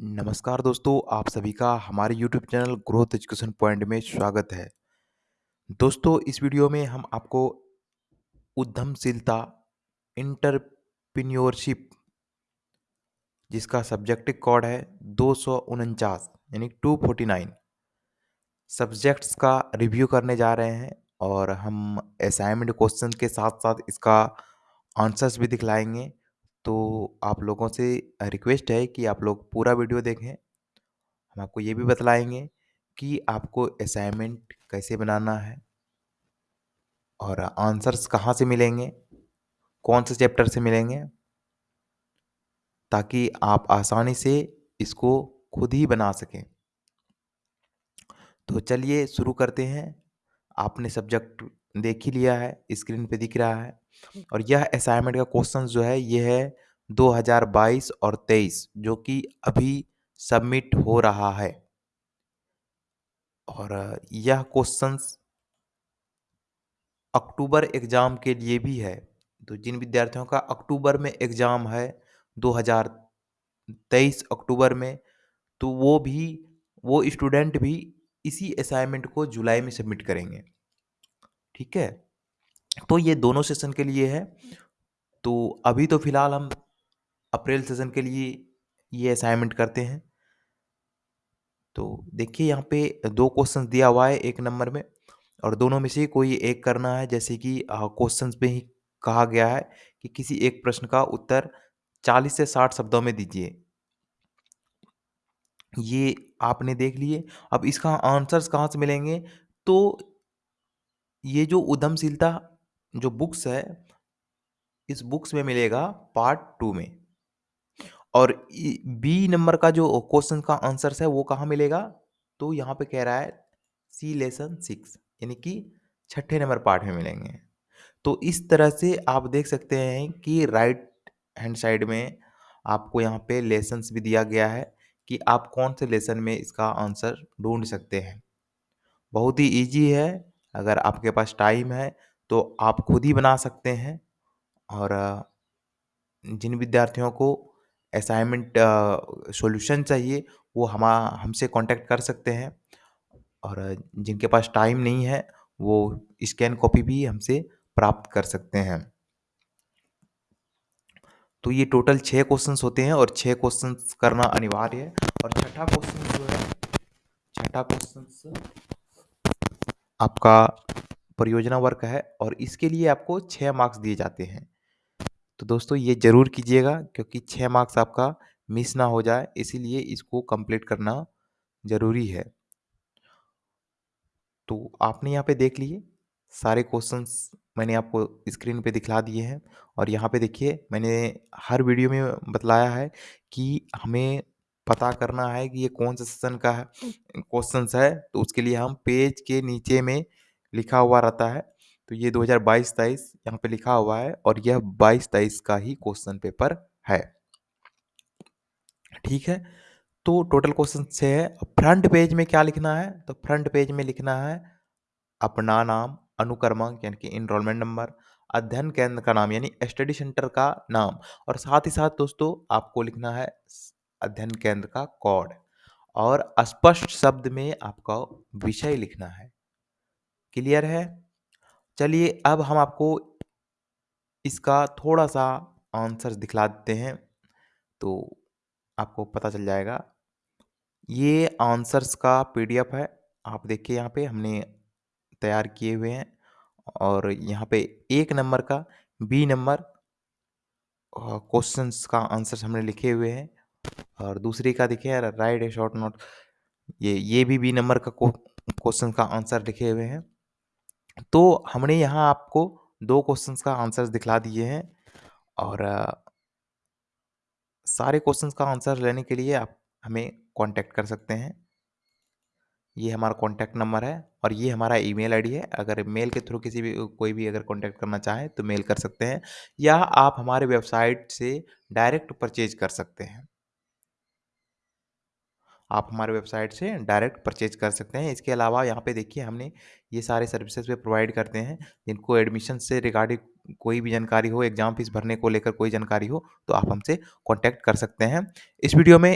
नमस्कार दोस्तों, आप सभी का हमारे YouTube channel growth education point में स्वागत है। दोस्तों, इस वीडियो में हम आपको उद्यमशीलता, एंटरप्रेन्योरशिप जिसका सब्जेक्टिव कोड है दो सौ उनचास यानी 249 सब्जेक्ट्स का रिव्यू करने जा रहे हैं और हम असाइनमेंट क्वेश्चन के साथ-साथ इसका आंसर्स भी दिखलाएँगे। तो आप लोगों से रिक्वेस्ट है कि आप लोग पूरा वीडियो देखें। हम आपको ये भी बतलाएँगे कि आपको असाइनमेंट कैसे बनाना है और आंसर्स कहाँ से मिलेंगे, कौन से चैप्टर से मिलेंगे, ताकि आप आसानी से इसको खुद ही बना सकें। तो चलिए शुरू करते हैं। आपने सब्जेक्ट देख ही लिया है, स्क्रीन पे दिख रहा है। और यह असाइनमेंट का क्वेश्चन जो है ये है 2022 और 23 जो कि अभी सबमिट हो रहा है। और यह क्वेश्चंस अक्टूबर एग्ज़ाम के लिए भी है। तो जिन विद्यार्थियों का अक्टूबर में एग्ज़ाम है 2023 अक्टूबर में तो वो भी वो स्टूडेंट भी इसी असाइनमेंट को जुलाई में सबमिट करेंगे। ठीक है? तो ये दोनों सेशन के लिए है। तो अभी तो फ़िलहाल हम अप्रैल सेशन के लिए ये असाइनमेंट करते हैं। तो देखिए, यहाँ पे दो क्वेश्चन दिया हुआ है एक नंबर में और दोनों में से कोई एक करना है। जैसे कि क्वेश्चन में ही कहा गया है कि किसी एक प्रश्न का उत्तर 40 से 60 शब्दों में दीजिए। ये आपने देख लिए। अब इसका आंसर्स कहाँ से मिलेंगे? तो ये जो उद्यमशीलता जो बुक्स है, इस बुक्स में मिलेगा पार्ट टू में। और बी नंबर का जो क्वेश्चन का आंसर है, वो कहाँ मिलेगा? तो यहाँ पे कह रहा है, सी लेसन सिक्स, यानी कि छठे नंबर पार्ट में मिलेंगे। तो इस तरह से आप देख सकते हैं कि राइट हैंड साइड में आपको यहाँ पे लेसन्स भी दिया गया है कि आप कौन से लेसन में इसका आंसर ढूंढ सकते हैं। बहुत ही ईजी है अगर आपके पास टाइम है तो आप खुद ही बना सकते हैं। और, जिन विद्यार्थियों को असाइनमेंट सॉल्यूशन चाहिए, वो हम, हमसे कांटेक्ट कर सकते हैं। और, जिनके पास टाइम नहीं है, वो स्कैन कॉपी भी हमसे प्राप्त कर सकते हैं। तो ये टोटल छः क्वेश्चंस होते हैं, और छः क्वेश्चंस करना अनिवार्य है। और छठा क्वेश्चन जो है, छठा क्वेश्चन आपका परियोजना वर्क है और इसके लिए आपको छः मार्क्स दिए जाते हैं। तो दोस्तों, ये ज़रूर कीजिएगा क्योंकि छः मार्क्स आपका मिस ना हो जाए, इसीलिए इसको कंप्लीट करना ज़रूरी है। तो आपने यहाँ पे देख लिए, सारे क्वेश्चंस मैंने आपको स्क्रीन पे दिखला दिए हैं और यहाँ पे देखिए, मैंने हर वीडियो में बतलाया है कि हमें पता करना है कि ये कौन सा सेशन का है। क्वेश्चंस है तो उसके लिए हम पेज के नीचे में लिखा हुआ रहता है। तो ये 2022-23 यहाँ पे लिखा हुआ है और यह 22-23 का ही क्वेश्चन पेपर है। ठीक है? तो टोटल क्वेश्चन छः है। फ्रंट पेज में क्या लिखना है? तो फ्रंट पेज में लिखना है अपना नाम अनुक्रमांक यानी कि इनरोलमेंट नंबर अध्ययन केंद्र का नाम यानी स्टडी सेंटर का नाम। और साथ ही साथ दोस्तों आपको लिखना है अध्ययन केंद्र का कोड और स्पष्ट शब्द में आपका विषय लिखना है। क्लियर है? चलिए अब हम आपको इसका थोड़ा सा आंसर दिखला देते हैं तो आपको पता चल जाएगा। ये आंसर्स का पीडीएफ है। आप देखिए यहाँ पे हमने तैयार किए हुए हैं। और यहाँ पे एक नंबर का, बी नंबर क्वेश्चंस का आंसर हमने लिखे हुए हैं। और दूसरी का देखिए राइट ए शॉर्ट नोट ये ये भी बी नंबर का क्वेश्चन का आंसर लिखे हुए हैं। तो हमने यहाँ आपको दो क्वेश्चंस का आंसर दिखला दिए हैं और सारे क्वेश्चंस का आंसर लेने के लिए आप हमें कांटेक्ट कर सकते हैं। ये हमारा कॉन्टैक्ट नंबर है और ये हमारा ईमेल आईडी है। अगर मेल के थ्रू किसी भी, कोई भी अगर कॉन्टैक्ट करना चाहे तो मेल कर सकते हैं या आप हमारे वेबसाइट से डायरेक्ट परचेज कर सकते हैं। आप हमारे वेबसाइट से डायरेक्ट परचेज कर सकते हैं। इसके अलावा यहाँ पे देखिए हमने ये सारे सर्विसेज़ पे प्रोवाइड करते हैं, जिनको एडमिशन से रिगार्डिंग कोई भी जानकारी हो, एग्ज़ाम फ़ीस भरने को लेकर कोई जानकारी हो तो आप हमसे कॉन्टैक्ट कर सकते हैं। इस वीडियो में